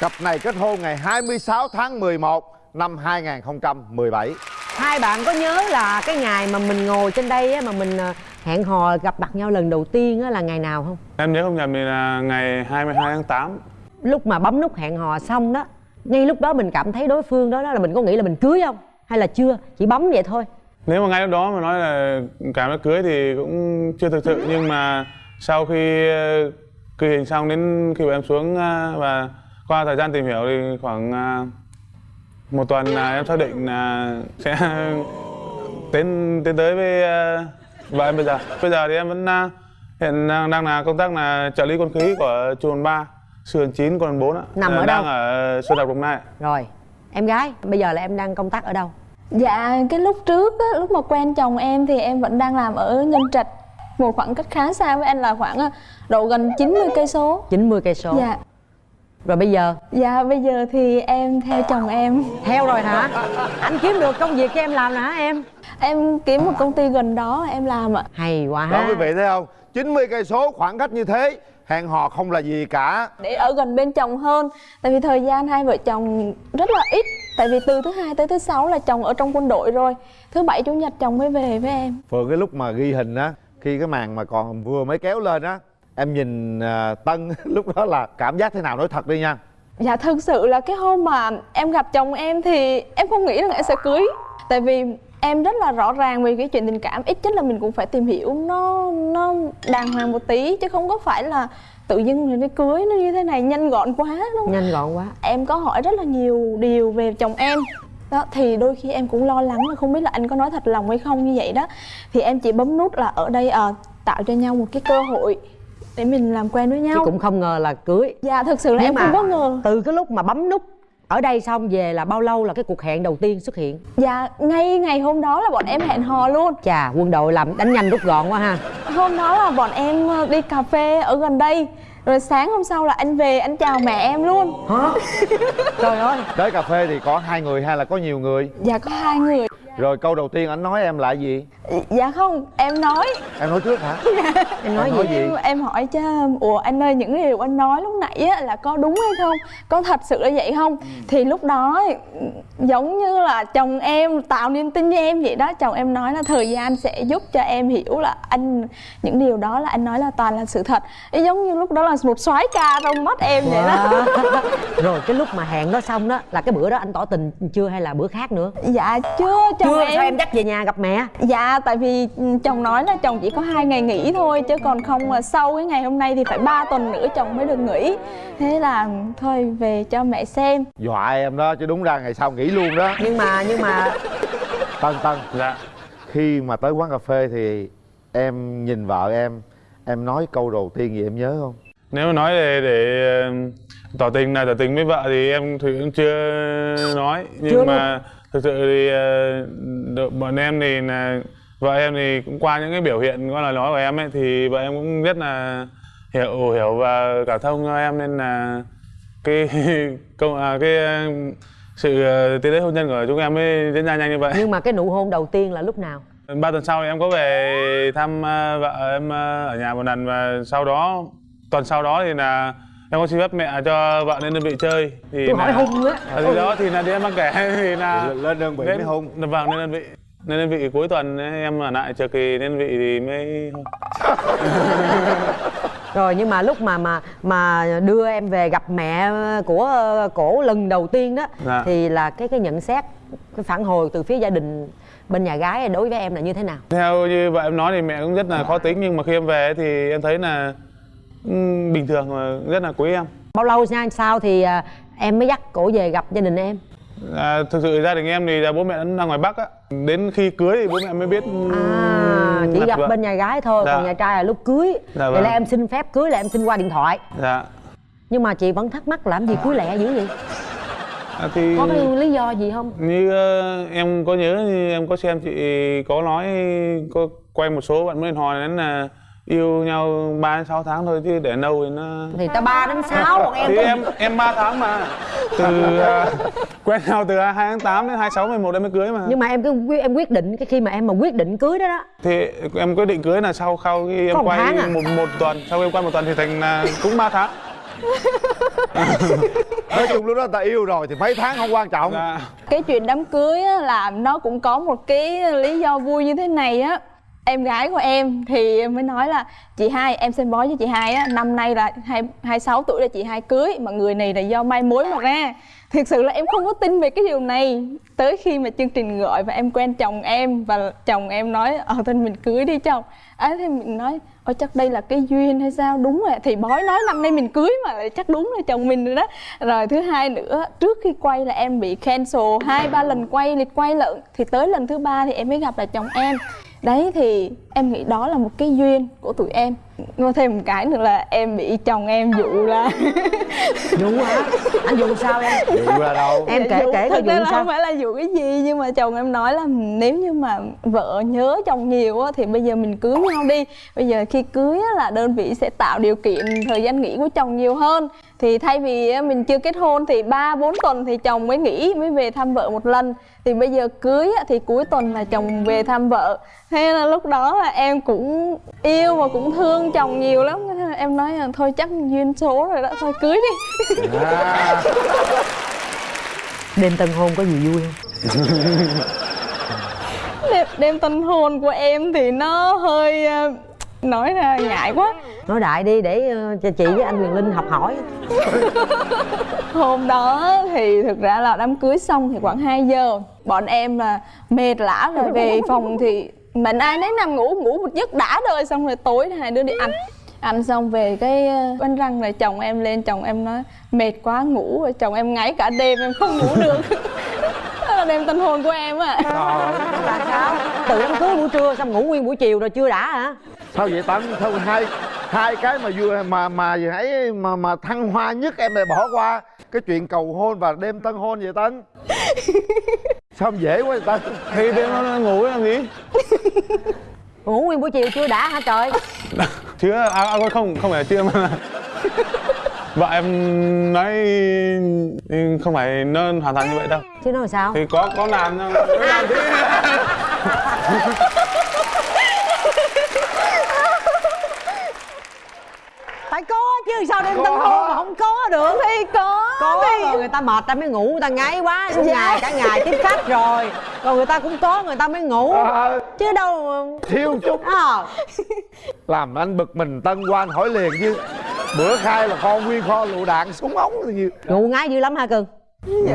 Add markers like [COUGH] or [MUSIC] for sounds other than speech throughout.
Cặp này kết hôn ngày 26 tháng 11 năm 2017 hai bạn có nhớ là cái ngày mà mình ngồi trên đây á, mà mình à, hẹn hò gặp mặt nhau lần đầu tiên á, là ngày nào không? Em nhớ không nhầm thì là ngày 22 tháng 8 lúc mà bấm nút hẹn hò xong đó ngay lúc đó mình cảm thấy đối phương đó, đó là mình có nghĩ là mình cưới không? Hay là chưa? Chỉ bấm vậy thôi. Nếu mà ngay lúc đó mà nói là cảm giác cưới thì cũng chưa thực sự Nhưng mà sau khi ờ, ghi hình xong đến khi bọn em xuống ờ, và qua thời gian tìm hiểu thì khoảng ờ, một tuần là em xác định là sẽ [LAUGHS] tiến tiến tới với ờ, vợ em bây giờ Bây giờ thì em vẫn ờ, hiện đang, đang là công tác là trợ lý quân khí của trường 3 sườn 9 quận 4 ạ Nằm ở đang đâu? ở Xuân Đập Đồng Nai rồi em gái bây giờ là em đang công tác ở đâu Dạ, cái lúc trước á, lúc mà quen chồng em thì em vẫn đang làm ở Nhân Trạch một khoảng cách khá xa với anh là khoảng à, độ gần 90 cây số. 90 cây số Dạ. Rồi bây giờ Dạ, bây giờ thì em theo chồng em. theo rồi hả anh kiếm được công việc cho em làm nè hả em Em kiếm một công ty gần đó em làm ạ. hay quá Đó quý vị thấy không 90 cây số khoảng cách như thế Hẹn hò không là gì cả Để ở gần bên chồng hơn. Tại vì thời gian hai vợ chồng rất là ít. Tại vì từ thứ hai tới thứ sáu là chồng ở trong quân đội rồi. Thứ bảy chủ nhật chồng mới về với em. Phượng cái lúc mà ghi hình á Khi cái màn mà còn vừa mới kéo lên á Em nhìn à, Tân [LAUGHS] lúc đó là cảm giác thế nào? Nói thật đi nha. Dạ thực sự là cái hôm mà em gặp chồng em thì em không nghĩ rằng em sẽ cưới. Tại vì em rất là rõ ràng về cái chuyện tình cảm. Ít nhất là mình cũng phải tìm hiểu nó nó đàng hoàng một tí Chứ không có phải là tự dưng rồi nó cưới nó như thế này nhanh gọn quá đúng không? nhanh gọn quá. Em có hỏi rất là nhiều điều về chồng em. Đó thì đôi khi em cũng lo lắng là không biết là anh có nói thật lòng hay không như vậy đó. Thì em chỉ bấm nút là ở đây ờ, tạo cho nhau một cái cơ hội để mình làm quen với nhau. chứ cũng không ngờ là cưới. Dạ thực sự là Nhưng em không có ngờ. từ cái lúc mà bấm nút ở đây xong về là bao lâu là cái cuộc hẹn đầu tiên xuất hiện? Dạ, ngay ngày hôm đó là bọn em hẹn hò luôn. Chà quân đội làm đánh nhanh rút gọn quá ha. Hôm đó là bọn em ờ, đi cà phê ở gần đây. Rồi sáng hôm sau là anh về, anh chào mẹ em luôn. Hả? [LAUGHS] Trời ơi. Tới cà phê thì có hai người hay là có nhiều người? Dạ có hai người Rồi câu đầu tiên anh nói em là gì? Dạ không, em nói. Em nói trước hả? [LAUGHS] Em nói Em gì nói gì? em, em hỏi cho Ủa anh ơi những điều anh nói lúc nãy á, là có đúng hay không? Có thật sự là vậy không? Thì lúc đó giống như là chồng em tạo niềm tin cho em vậy đó. Chồng em nói là thời gian sẽ giúp cho em hiểu là anh Những điều đó là anh nói là toàn là sự thật. Ý Giống như lúc đó là một soái ca trong mắt em vậy đó. Wow. [LAUGHS] rồi cái lúc mà hẹn đó xong đó là cái bữa đó anh tỏ tình chưa hay là bữa khác nữa? Dạ chưa chồng chưa em sao em dắt về nhà gặp mẹ? Dạ tại vì chồng nói là chồng chỉ có hai ngày nghỉ thôi Chứ còn không là sau cái ngày hôm nay thì phải 3 tuần nữa chồng mới được nghỉ. Thế là thôi về cho mẹ xem. Dọa em đó chứ đúng ra ngày sau nghỉ luôn đó. Nhưng mà nhưng mà Tân Tân Dạ. Khi mà tới quán cà phê thì em nhìn vợ em Em nói câu đầu tiên gì em nhớ không? Nếu mà nói để, để tỏ tình là tỏ tình với vợ thì em thì cũng chưa nói. Nhưng Chưa mà thực sự thì ờ, bọn em thì là vợ em thì cũng qua những cái biểu hiện có lời nói của em ấy thì vợ em cũng rất là hiểu hiểu và cảm thông cho em nên là cái [LAUGHS] công à, cái ờ, sự ờ, tiến tới hôn nhân của chúng em mới diễn ra nhanh như vậy. Nhưng mà cái nụ hôn đầu tiên là lúc nào? Ba tuần sau em có về thăm vợ em ở nhà một lần và sau đó tuần sau đó thì là em có xin phép mẹ cho vợ lên đơn vị chơi. Thì tôi hỏi là- hung á ở thì đó thì là đi em mang kể. [LAUGHS] Thì là Lên- đơn vị mới hôn. vâng lên đơn vị lên đơn vị cuối tuần ấy, em ở lại chờ kỳ đơn vị thì mới [LAUGHS] rồi nhưng mà lúc mà mà mà đưa em về gặp mẹ của cổ lần đầu tiên đó Dạ. thì là cái cái nhận xét cái phản hồi từ phía gia đình bên nhà gái đối với em là như thế nào? Theo như vợ em nói thì mẹ cũng rất là khó tính nhưng mà khi em về thì em thấy là bình thường và rất là quý em. Bao lâu ra sau thì à, em mới dắt cổ về gặp gia đình em? À, thực sự gia đình em thì là bố mẹ đang ngoài Bắc á. Đến khi cưới thì bố mẹ mới biết à chỉ gặp vợ. bên nhà gái thôi Dạ. còn nhà trai là lúc cưới. Dạ vậy vâng. là em xin phép cưới là em xin qua điện thoại. Dạ. Nhưng mà chị vẫn thắc mắc làm gì cưới lẹ dữ vậy? À, thì có cái lý do gì không? Như ờ, em có nhớ như em có xem chị có nói có quay một số bạn mới hò đến là yêu nhau 3 đến 6 tháng thôi chứ để lâu thì nó thì ta ba đến sáu còn em thì em em 3 tháng mà. Từ ờ, quen nhau từ 2 tháng 8 đến 26 11 em mới cưới mà. Nhưng mà em cứ em quyết định cái khi mà em mà quyết định cưới đó đó. Thì em quyết định cưới là sau sau khi em quay à? một một tuần sau khi em quay một tuần thì thành là cũng 3 tháng. [LAUGHS] Nói chung lúc đó ta yêu rồi thì mấy tháng không quan trọng. Dạ. Cái chuyện đám cưới á, là nó cũng có một cái lý do vui như thế này á em gái của em thì em mới nói là, chị hai, em xem bói cho chị hai á, năm nay là hai hai sáu tuổi là chị hai cưới, mà người này là do mai mối mà ra. Thực sự là em không có tin về cái điều này. Tới khi mà chương trình gọi và em quen chồng em và chồng em nói ờ thôi mình cưới đi chồng ấy thì mình nói, ôi, chắc đây là cái duyên hay sao? Đúng rồi, thì bói nói, năm nay mình cưới mà lại chắc đúng là chồng mình rồi đó. Rồi thứ hai nữa, trước khi quay là em bị cancel hai, ba lần quay lịch quay lận, thì tới lần thứ ba thì em mới gặp là chồng em đấy thì em nghĩ đó là một cái duyên của tụi em. Ngô thêm một cái nữa là em bị chồng em dụ là dụ hả? Anh dụ sao em? Dụ là đâu? Em kể dụ- kể coi dụ là sao. không phải là dụ cái gì nhưng mà chồng em nói là nếu như mà vợ nhớ chồng nhiều á thì bây giờ mình cưới nhau đi. Bây giờ khi cưới á là đơn vị sẽ tạo điều kiện thời gian nghỉ của chồng nhiều hơn thì thay vì mình chưa kết hôn thì ba bốn tuần thì chồng mới nghỉ mới về thăm vợ một lần. Thì bây giờ cưới á, thì cuối tuần là chồng về thăm vợ. Thế là lúc đó là em cũng yêu và cũng thương chồng nhiều lắm. Thế là em nói là thôi chắc duyên số rồi đó thôi cưới đi. À, đêm tân hôn có gì vui không? [LAUGHS] Đêm, đêm tân hôn của em thì nó hơi ờ, nói ra ngại quá. Nói đại đi để ờ, cho chị với anh quyền linh học hỏi. Hôm đó thì thực ra là đám cưới xong thì khoảng 2 giờ. Bọn em là mệt lã rồi về phòng thì mình ai nấy nằm ngủ ngủ một giấc đã đời xong rồi tối hai đứa đi ăn. Ăn xong về cái ờ, bánh răng rồi chồng em lên chồng em nói mệt quá ngủ rồi. Chồng em ngáy cả đêm em không ngủ được. là đêm tân hôn của em ạ là sao? Từ đám cưới buổi trưa xong ngủ nguyên buổi chiều rồi chưa đã hả? Sao vậy tấn sao hai hai cái mà vui mà mà gì ấy mà mà thăng hoa nhất em lại bỏ qua cái chuyện cầu hôn và đêm tân hôn vậy tấn sao dễ quá vậy tấn thì đêm nó nó ngủ làm gì? Ngủ nguyên buổi chiều chưa đã hả trời? Chưa à, à không không phải là chưa mà vợ em nói không phải nó hoàn toàn như vậy đâu. Chứ nói sao? Thì có có làm nhưng có làm thế. [LAUGHS] Phải có chứ sao đêm tân hôn mà không có được? Thì có có thì rồi người ta mệt ta mới ngủ người ta ngáy quá Dạ. ngày cả ngày tiếp khách rồi. Rồi người ta cũng có người ta mới ngủ. Ờ, chứ đâu thiếu chút. Ờ. Làm anh bực mình tân qua anh hỏi liền chứ bữa khai là kho nguyên kho lựu đạn súng ống thì gì ngủ ngáy dữ lắm hả cưng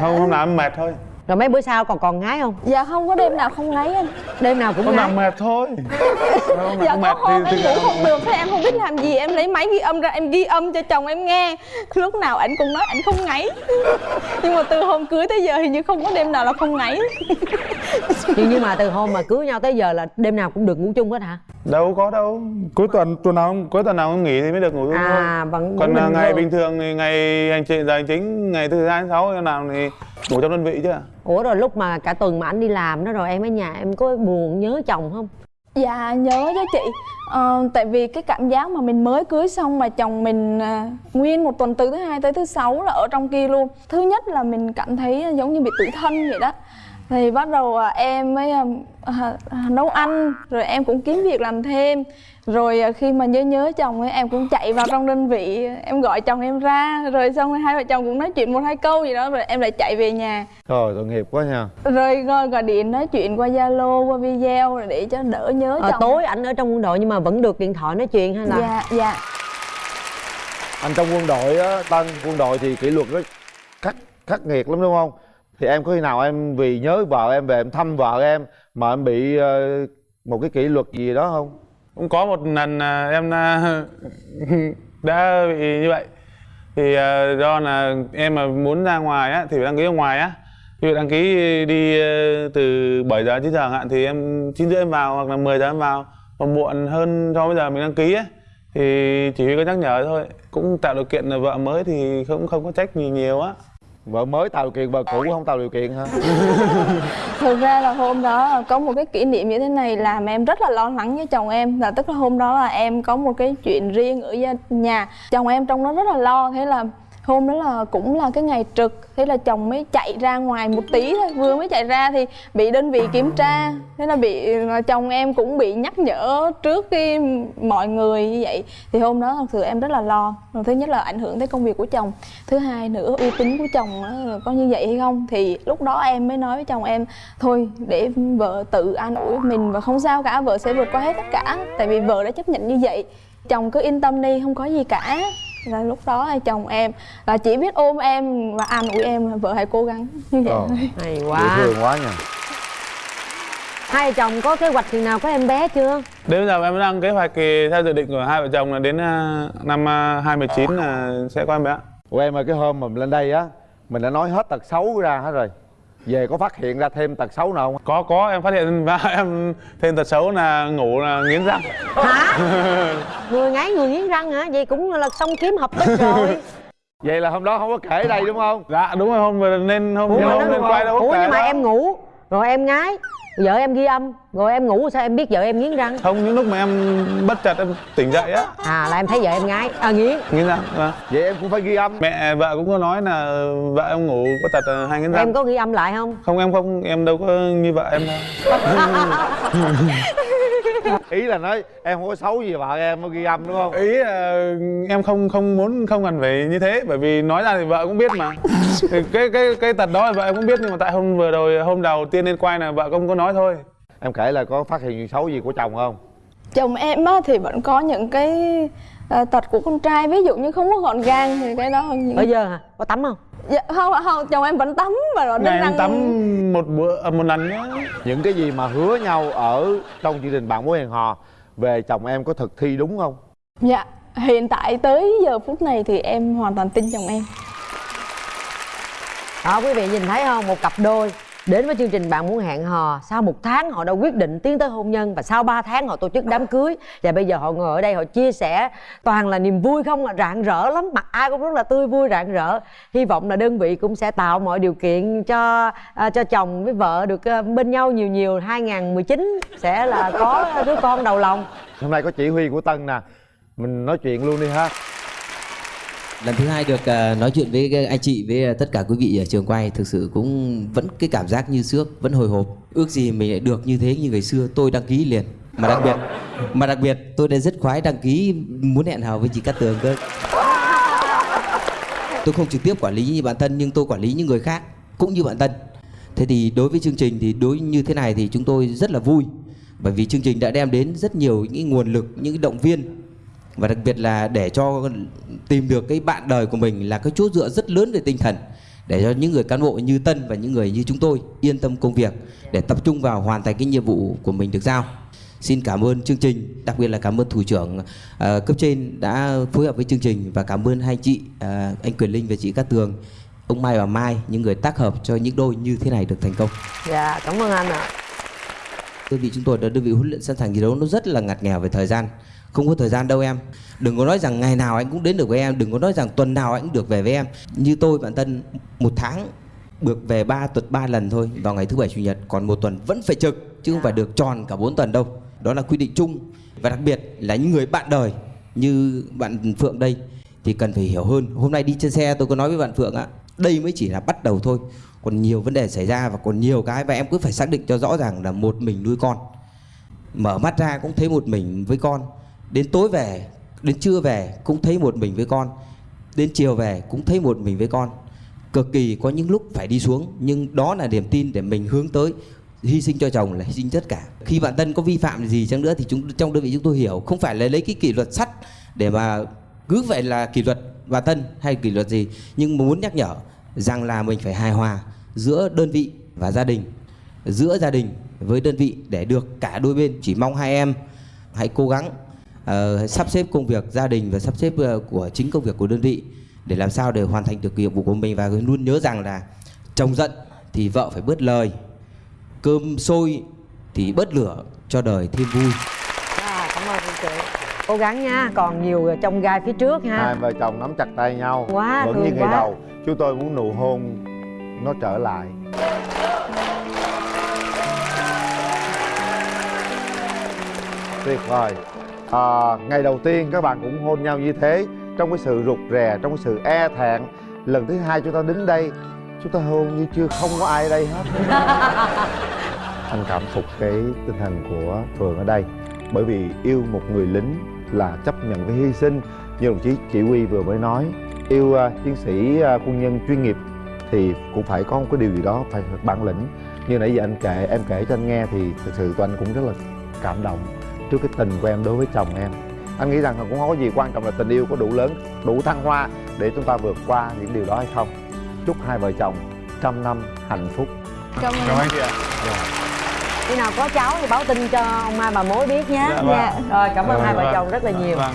không không làm mệt thôi. Rồi mấy bữa sau còn còn ngáy không? Dạ không có đêm nào không ngáy anh. Đêm nào cũng làm mệt thôi. [LAUGHS] Không, dạ có mệt hôm thì, em thì ngủ. không được thế em không biết làm gì em lấy máy ghi âm ra em ghi âm cho chồng em nghe. Lúc nào ảnh cũng nói ảnh không ngáy [LAUGHS] nhưng mà từ hôm cưới tới giờ hình như không có đêm nào là không ngáy [LAUGHS] nhưng nhưng mà từ hôm mà cưới nhau tới giờ là đêm nào cũng được ngủ chung hết hả? Đâu có đâu. Cuối tuần tuần nào cuối tuần nào không nghỉ thì mới được ngủ chung à thôi. vẫn còn vẫn à, bình ngày thường. bình thường thì ngày hành trình giờ hành chính ngày thứ hai thứ sáu làm thì ngủ trong đơn vị chứ. Ủa rồi lúc mà cả tuần mà anh đi làm đó rồi em ở nhà em có buồn nhớ chồng không? Dạ nhớ chứ chị. Ờ, tại vì cái cảm giác mà mình mới cưới xong mà chồng mình à, nguyên một tuần từ thứ hai tới thứ sáu là ở trong kia luôn. Thứ nhất là mình cảm thấy giống như bị tủi thân vậy đó thì bắt đầu à, em mới à, à, nấu ăn rồi em cũng kiếm việc làm thêm. Rồi khi mà nhớ nhớ chồng ấy em cũng chạy vào trong đơn vị em gọi chồng em ra. Rồi xong rồi hai vợ chồng cũng nói chuyện một hai câu gì đó rồi em lại chạy về nhà. Trời tội nghiệp quá nha. Rồi gọi, gọi điện nói chuyện qua zalo qua video rồi để cho đỡ nhớ ờ, chồng. tối ảnh ở trong quân đội nhưng mà vẫn được điện thoại nói chuyện hay là? Dạ dạ. Anh trong quân đội á tân quân đội thì kỷ luật nó khắc khắc nghiệt lắm đúng không thì em có khi nào em vì nhớ vợ em về em thăm vợ em mà em bị ờ, một cái kỷ luật gì đó không? Cũng có một lần em ờ, [LAUGHS] đã bị như vậy. Thì ờ, do là em mà muốn ra ngoài á, thì phải đăng ký ở ngoài á. Ví đăng ký đi từ 7 giờ chín 9 giờ hạn thì em 9 rưỡi em vào hoặc là 10 giờ em vào. Còn muộn hơn so với giờ mình đăng ký ấy thì chỉ huy có nhắc nhở thôi. Cũng tạo điều kiện là vợ mới thì không không có trách gì nhiều á vợ mới tạo điều kiện, vợ cũ không tạo điều kiện hả? [LAUGHS] Thực ra là hôm đó có một cái kỷ niệm như thế này làm em rất là lo lắng với chồng em. Là tức là hôm đó là em có một cái chuyện riêng ở nhà. Chồng em trong đó rất là lo, thế là hôm đó là cũng là cái ngày trực, thế là chồng mới chạy ra ngoài một tí thôi, vừa mới chạy ra thì bị đơn vị kiểm tra, thế là bị chồng em cũng bị nhắc nhở trước khi mọi người như vậy. Thì hôm đó thật sự em rất là lo. Rồi thứ nhất là ảnh hưởng tới công việc của chồng, thứ hai nữa uy tín của chồng có như vậy hay không? Thì lúc đó em mới nói với chồng em, thôi, để vợ tự an ủi mình và không sao cả, vợ sẽ vượt qua hết tất cả. Tại vì vợ đã chấp nhận như vậy, chồng cứ yên tâm đi, không có gì cả là lúc đó là chồng em là chỉ biết ôm em và an ủi em là vợ hãy cố gắng. Như vậy. Thôi hay dễ quá. thương quá nha. Hai vợ chồng có kế hoạch chừng nào có em bé chưa? Đến bây giờ em đang kế hoạch thì theo dự định của hai vợ chồng là đến à, năm à, 2019 là sẽ có em bé. của em ơi cái hôm mà mình lên đây á mình đã nói hết tật xấu ra hết rồi về có phát hiện ra thêm tật xấu nào không? Có có em phát hiện và [LAUGHS] em thêm tật xấu là ngủ là nghiến răng. hả? [LAUGHS] Người ngáy người nghiến răng hả? Vậy cũng là xong kiếm hợp bích rồi. Vậy là hôm đó không có kể đây đúng không? Dạ đúng rồi hôm vừa nên hôm ủa, mà hôm nó- lên quay đâu có ủa nhưng mà em ngủ rồi em ngái vợ em ghi âm rồi em ngủ sao em biết vợ em nghiến răng Không những lúc mà em bất chợt em tỉnh dậy á à là em thấy vợ em ngái à nghiến nghiến răng. Vâng. vậy em cũng phải ghi âm Mẹ vợ cũng có nói là vợ em ngủ chợt là hai nghiến răng. em có ghi âm lại không Không em không em đâu có như vợ em đâu. [LAUGHS] [LAUGHS] ý là nói em không có xấu gì vợ em mới ghi âm đúng không? Ý là em không không muốn không cần phải như thế bởi vì nói ra thì vợ cũng biết mà. Cái cái cái tật đó thì vợ em cũng biết nhưng mà tại hôm vừa rồi hôm đầu tiên lên quay là vợ không có nói thôi. Em kể là có phát hiện chuyện xấu gì của chồng không? Chồng em á thì vẫn có những cái à, tật của con trai ví dụ như không có gọn gàng thì cái đó những... bây giờ hả? Có tắm không dạ, không không chồng em vẫn tắm và ngày đánh em răng tắm một bữa à, một lần nhá. Những cái gì mà hứa nhau ở trong chương trình bạn mối hẹn hò về chồng em có thực thi đúng không? Dạ hiện tại tới giờ phút này thì em hoàn toàn tin chồng em. Đó quý vị nhìn thấy không? Một cặp đôi đến với chương trình bạn muốn hẹn hò sau một tháng họ đã quyết định tiến tới hôn nhân và sau 3 tháng họ tổ chức đám cưới. Và bây giờ họ ngồi ở đây họ chia sẻ toàn là niềm vui không à rạng rỡ lắm mặt ai cũng rất là tươi vui rạng rỡ. Hy vọng là đơn vị cũng sẽ tạo mọi điều kiện cho à, cho chồng với vợ được à, bên nhau nhiều nhiều. 2019 sẽ là có đứa con đầu lòng. Hôm nay có chỉ huy của tân nè. Mình nói chuyện luôn đi ha lần thứ hai được ờ, nói chuyện với ờ, anh chị, với ờ, tất cả quý vị ở trường quay thực sự cũng vẫn cái cảm giác như trước, vẫn hồi hộp. Ước gì mình lại được như thế như ngày xưa, tôi đăng ký liền. Mà đặc biệt, mà đặc biệt tôi đã rất khoái đăng ký, muốn hẹn hò với chị Cát Tường cơ. Tôi không trực tiếp quản lý như bản thân, nhưng tôi quản lý những người khác, cũng như bản thân. Thế thì đối với chương trình thì đối như thế này thì chúng tôi rất là vui, bởi vì chương trình đã đem đến rất nhiều những nguồn lực, những động viên và đặc biệt là để cho tìm được cái bạn đời của mình là cái chỗ dựa rất lớn về tinh thần để cho những người cán bộ như Tân và những người như chúng tôi yên tâm công việc để tập trung vào hoàn thành cái nhiệm vụ của mình được giao. Xin cảm ơn chương trình, đặc biệt là cảm ơn thủ trưởng ờ, cấp trên đã phối hợp với chương trình và cảm ơn hai chị ờ, anh Quyền Linh và chị Cát Tường, ông Mai và Mai những người tác hợp cho những đôi như thế này được thành công. dạ cảm ơn anh ạ đơn vị chúng tôi là đơn vị huấn luyện sẵn sàng chiến đấu nó rất là ngặt nghèo về thời gian không có thời gian đâu em. Đừng có nói rằng ngày nào anh cũng đến được với em. Đừng có nói rằng tuần nào anh cũng được về với em. Như tôi bản thân một tháng được về ba tuần, ba lần thôi, vào ngày thứ bảy, chủ nhật. Còn một tuần vẫn phải trực, chứ không phải được tròn cả bốn tuần đâu. Đó là quy định chung. Và đặc biệt là những người bạn đời như bạn Phượng đây thì cần phải hiểu hơn. Hôm nay đi trên xe, tôi có nói với bạn Phượng á, đây mới chỉ là bắt đầu thôi. Còn nhiều vấn đề xảy ra và còn nhiều cái và em cứ phải xác định cho rõ ràng là một mình nuôi con. Mở mắt ra cũng thấy một mình với con đến tối về, đến trưa về cũng thấy một mình với con. Đến chiều về cũng thấy một mình với con. Cực kỳ có những lúc phải đi xuống, nhưng đó là niềm tin để mình hướng tới hy sinh cho chồng là hy sinh tất cả. Khi bạn tân có vi phạm gì chăng nữa thì chúng, trong đơn vị chúng tôi hiểu, không phải là lấy cái kỷ luật sắt để mà cứ vậy là kỷ luật bản tân hay kỷ luật gì, nhưng muốn nhắc nhở rằng là mình phải hài hòa giữa đơn vị và gia đình, giữa gia đình với đơn vị để được cả đôi bên chỉ mong hai em hãy cố gắng ờ, sắp xếp công việc gia đình và sắp xếp ờ, của chính công việc của đơn vị để làm sao để hoàn thành được nhiệm vụ của mình và luôn nhớ rằng là chồng giận thì vợ phải bớt lời cơm sôi thì bớt lửa cho đời thêm vui. À, cảm ơn chị. Cố gắng nha còn nhiều trong gai phía trước ha. Hai vợ chồng nắm chặt tay nhau Quá vẫn như ngày quá. đầu. Chúng tôi muốn nụ hôn nó trở lại. Tuyệt vời à, ngày đầu tiên các bạn cũng hôn nhau như thế trong cái sự rụt rè trong cái sự e thẹn. Lần thứ hai chúng ta đứng đây chúng ta hôn như chưa không có ai ở đây hết. [LAUGHS] Anh cảm phục cái tinh thần của phường ở đây bởi vì yêu một người lính là chấp nhận cái hy sinh. Như đồng chí chỉ huy vừa mới nói yêu uh, chiến sĩ uh, quân nhân chuyên nghiệp thì cũng phải có một cái điều gì đó phải bản lĩnh. Như nãy giờ anh kể em kể cho anh nghe thì thực sự tụi anh cũng rất là cảm động trước cái tình của em đối với chồng em. Anh nghĩ rằng là cũng không có gì quan trọng là tình yêu có đủ lớn đủ thăng hoa để chúng ta vượt qua những điều đó hay không. Chúc hai vợ chồng trăm năm hạnh phúc. Cảm cảm ơn ơn chị ạ. Khi nào có cháu thì báo tin cho ông mai bà mối biết nhé. Dạ, vâng. rồi cảm ơn Dạ, hai vợ vâng. chồng rất là nhiều. Vâng